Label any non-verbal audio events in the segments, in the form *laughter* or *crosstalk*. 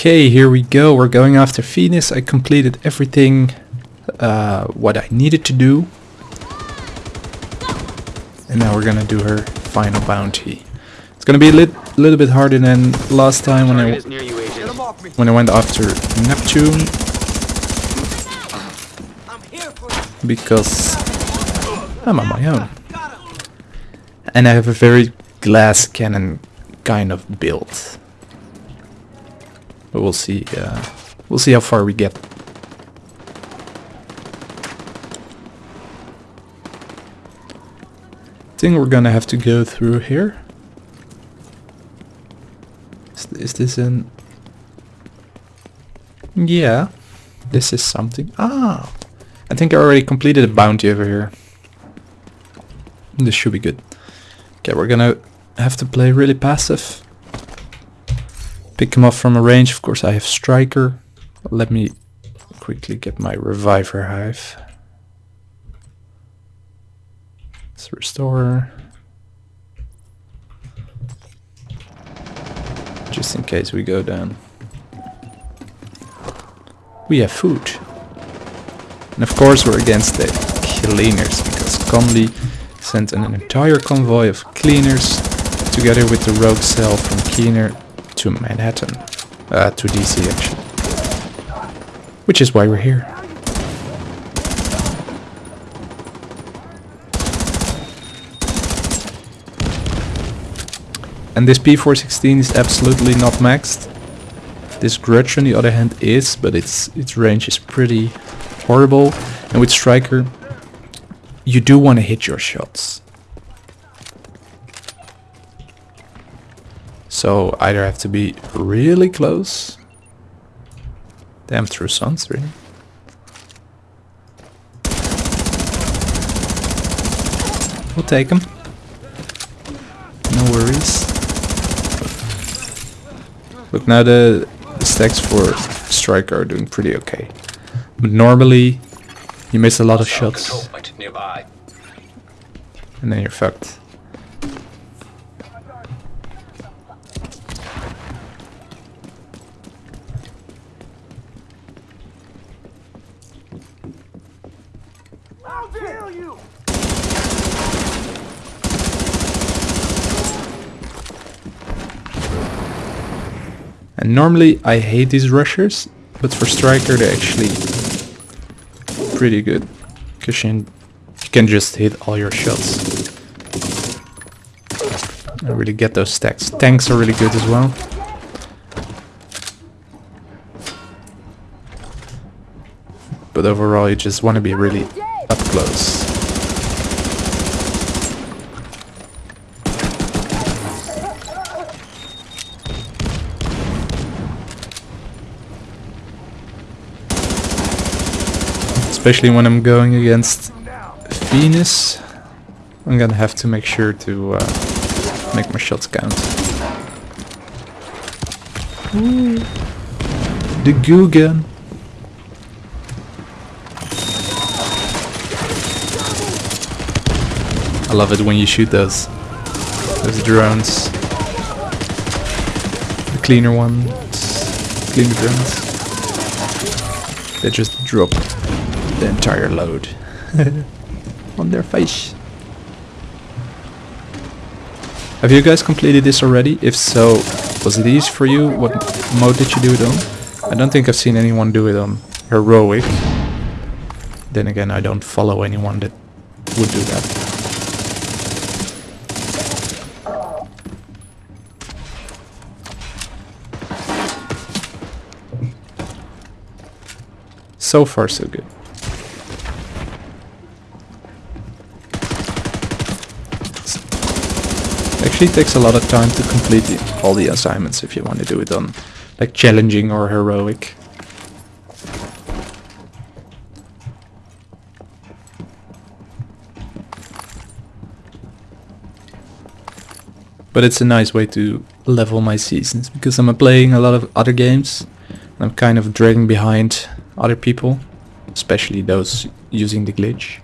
Okay, here we go. We're going after Venus. I completed everything uh, what I needed to do. And now we're gonna do her final bounty. It's gonna be a lit little bit harder than last time when I Target is near you, when I went after Neptune because I'm on my own. And I have a very glass cannon kind of build. But we'll see uh, we'll see how far we get. I think we're gonna have to go through here. Is, is this an... Yeah, this is something. Ah, I think I already completed a bounty over here. This should be good. Okay, we're gonna have to play really passive. Pick him up from a range. Of course, I have Striker. Let me quickly get my Reviver Hive. Let's restore. Just in case we go down. We have food. And of course we're against the cleaners because Conley sent an entire convoy of cleaners together with the rogue cell from Keener to Manhattan. Uh, to DC actually. Which is why we're here. And this P416 is absolutely not maxed. This Grudge on the other hand is, but its its range is pretty horrible. And with Striker, you do want to hit your shots. So either have to be really close. Damn through suns, really. We'll take him. No worries. Look, now the, the stacks for Striker are doing pretty okay. But normally, you miss a lot of shots, and then you're fucked. And normally I hate these rushers, but for Striker they're actually pretty good. Because you can just hit all your shots. I really get those stacks. Tanks are really good as well. But overall you just want to be really up close. Especially when I'm going against Venus. I'm gonna have to make sure to uh, make my shots count. Ooh. The goo gun. I love it when you shoot those those drones. The cleaner ones, cleaner drones. They just drop the entire load *laughs* on their face. Have you guys completed this already? If so, was it easy for you? What mode did you do it on? I don't think I've seen anyone do it on heroic. Then again, I don't follow anyone that would do that. So far, so good. Actually takes a lot of time to complete the, all the assignments if you want to do it on like challenging or heroic. But it's a nice way to level my seasons because I'm playing a lot of other games. And I'm kind of dragging behind other people, especially those using the glitch.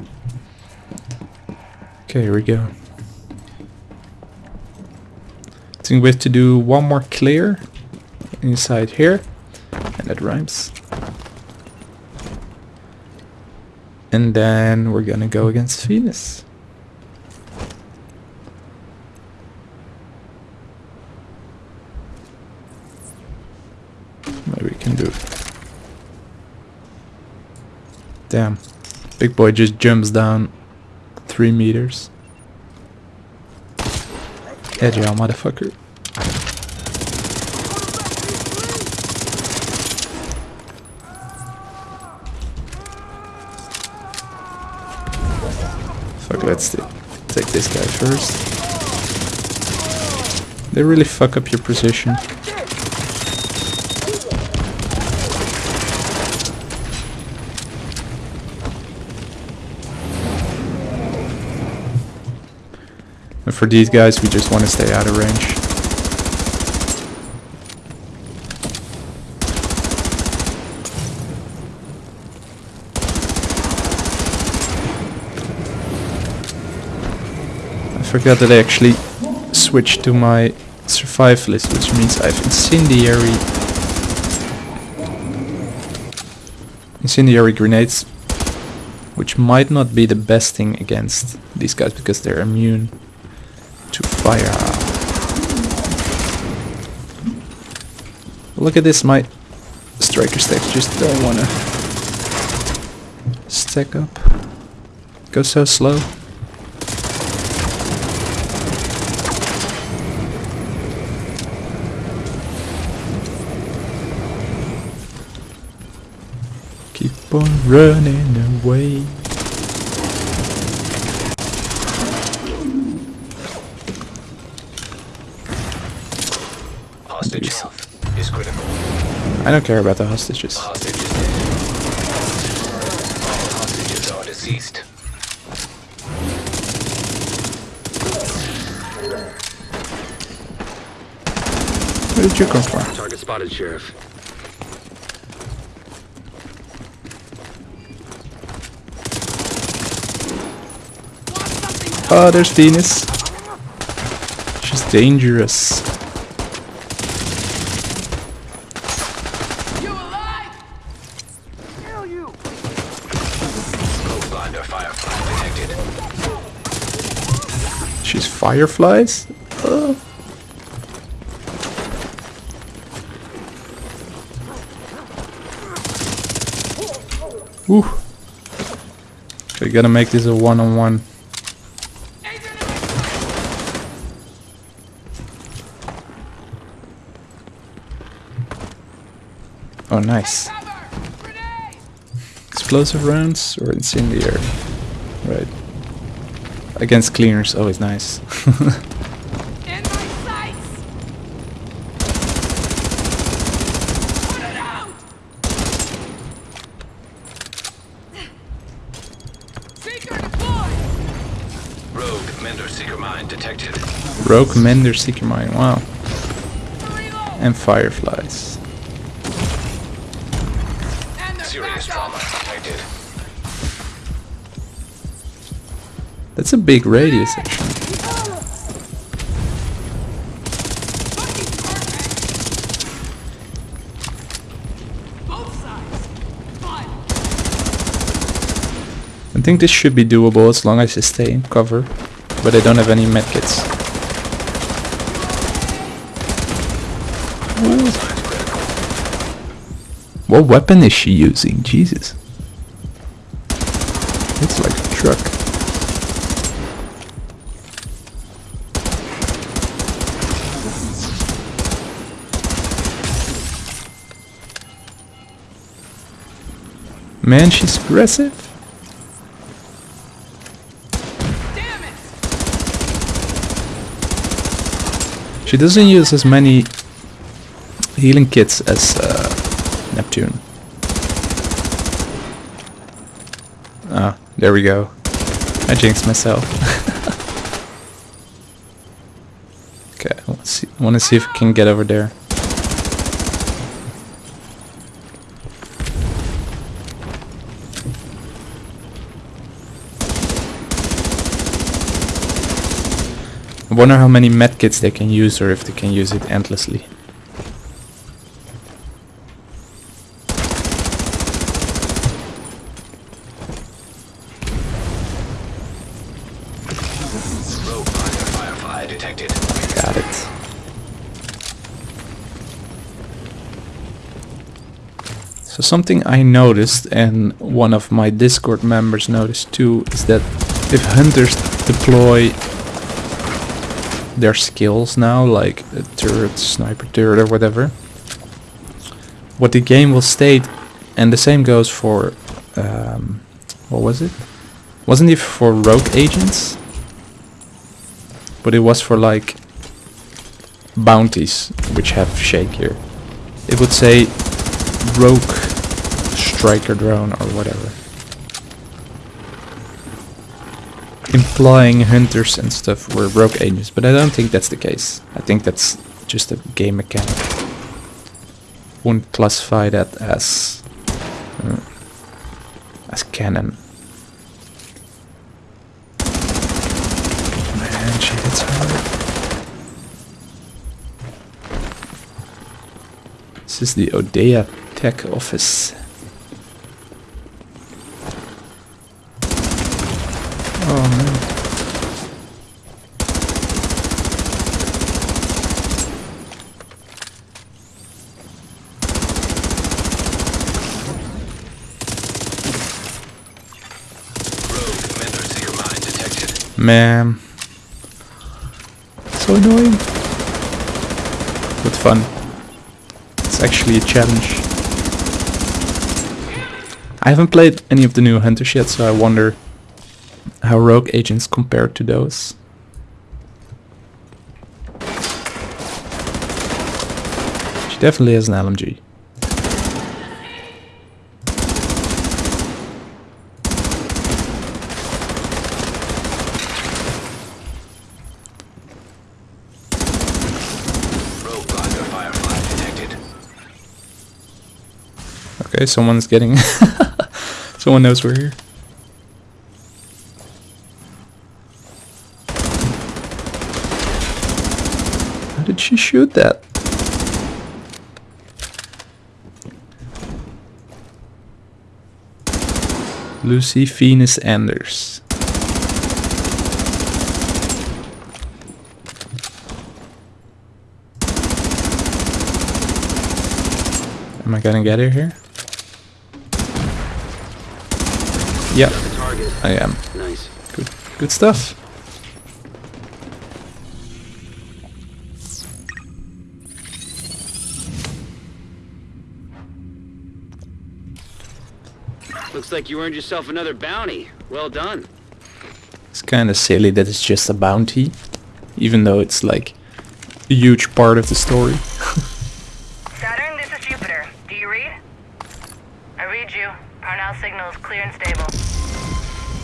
Okay, here we go. I think we have to do one more clear inside here. And that rhymes. And then we're gonna go against Venus. Maybe we can do it. Damn. Big boy just jumps down three meters. Agile motherfucker. Fuck, let's take this guy first. They really fuck up your position. For these guys, we just want to stay out of range. I forgot that I actually switched to my survivalist, which means I have incendiary incendiary grenades, which might not be the best thing against these guys because they're immune fire. Look at this, my striker stacks just don't wanna stack up. Go so slow. Keep on running away. Critical. I don't care about the hostages. Hostages. All hostages are deceased. Where did you come from? Target spotted, Sheriff. Oh, there's Venus. She's dangerous. Fireflies? Uh. Oh. Woo. We gotta make this a one-on-one. Oh, nice. Explosive rounds or incendiary? Right. Against cleaners, always nice. In my sights! Put it out! Seeker deployed! Rogue Mender Seeker Mine detected. Rogue Mender Seeker Mine, wow. And fireflies. And That's a big radius! I think this should be doable as long as I stay in cover. But I don't have any medkits. What weapon is she using? Jesus. It's like a truck. Man, she's aggressive. She doesn't use as many healing kits as uh, Neptune. Ah, there we go. I jinxed myself. *laughs* okay, to see, I want to see if I can get over there. I wonder how many medkits they can use or if they can use it endlessly. Got it. So something I noticed and one of my Discord members noticed too is that if hunters deploy their skills now, like a turret, sniper turret or whatever, what the game will state, and the same goes for, um, what was it? Wasn't it for rogue agents? But it was for like bounties, which have shake here. It would say rogue striker drone or whatever. Implying hunters and stuff were rogue agents, but I don't think that's the case. I think that's just a game mechanic. Wouldn't classify that as uh, as canon. Man, she hits hard. This is the Odea Tech office. Oh man. Man. So annoying. But fun. It's actually a challenge. I haven't played any of the new hunters yet, so I wonder how rogue agents compare to those. She definitely has an LMG. Okay, someone's getting... *laughs* Someone knows we're here. How did she shoot that? Lucy Venus Anders. Am I gonna get her here? Yep, I am. Nice. Good, good stuff. Looks like you earned yourself another bounty. Well done. It's kind of silly that it's just a bounty, even though it's like a huge part of the story. *laughs* Saturn, this is Jupiter. Do you read? I read you. Parnell signal is clear and stable.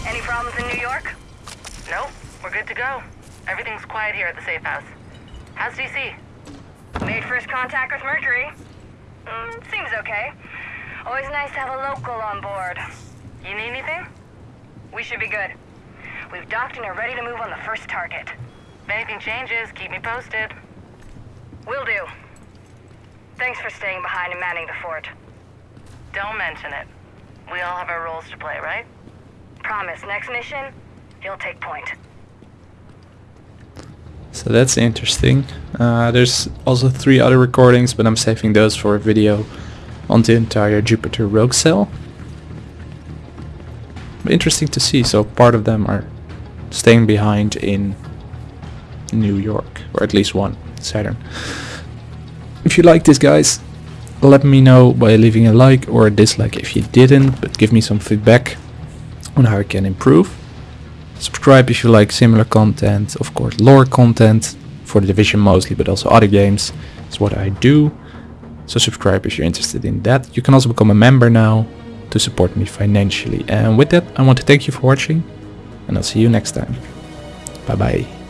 Any problems in New York? Nope. We're good to go. Everything's quiet here at the safe house. How's DC? Made first contact with Mercury. Mm, seems okay. Always nice to have a local on board. You need anything? We should be good. We've docked and are ready to move on the first target. If anything changes, keep me posted. Will do. Thanks for staying behind and manning the fort. Don't mention it. We all have our roles to play, right? Promise, next mission, you'll take point. So that's interesting. Uh, there's also three other recordings, but I'm saving those for a video on the entire Jupiter Rogue Cell. Interesting to see, so part of them are staying behind in New York, or at least one, Saturn. If you like this guys, let me know by leaving a like or a dislike if you didn't, but give me some feedback on how I can improve. Subscribe if you like similar content, of course lore content, for the Division mostly, but also other games. It's what I do. So subscribe if you're interested in that. You can also become a member now to support me financially. And with that, I want to thank you for watching, and I'll see you next time. Bye bye.